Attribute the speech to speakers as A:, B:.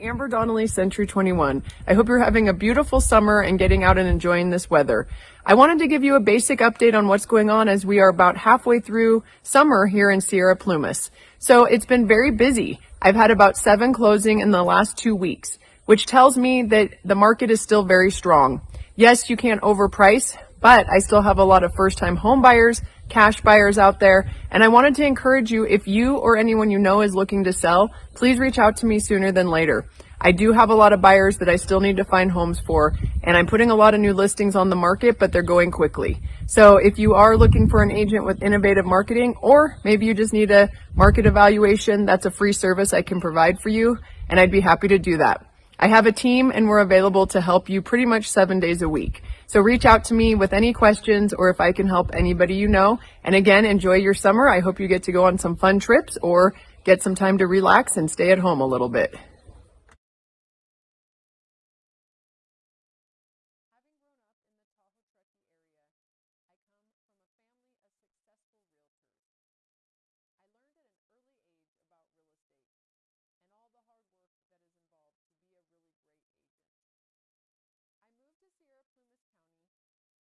A: Amber Donnelly, Century 21. I hope you're having a beautiful summer and getting out and enjoying this weather. I wanted to give you a basic update on what's going on as we are about halfway through summer here in Sierra Plumas. So it's been very busy. I've had about seven closing in the last two weeks, which tells me that the market is still very strong. Yes, you can't overprice, but I still have a lot of first time home buyers, cash buyers out there. And I wanted to encourage you, if you or anyone you know is looking to sell, please reach out to me sooner than later. I do have a lot of buyers that I still need to find homes for, and I'm putting a lot of new listings on the market, but they're going quickly. So if you are looking for an agent with innovative marketing, or maybe you just need a market evaluation, that's a free service I can provide for you, and I'd be happy to do that. I have a team and we're available to help you pretty much seven days a week. So reach out to me with any questions or if I can help anybody you know. And again, enjoy your summer. I hope you get to go on some fun trips or get some time to relax and stay at home a little bit.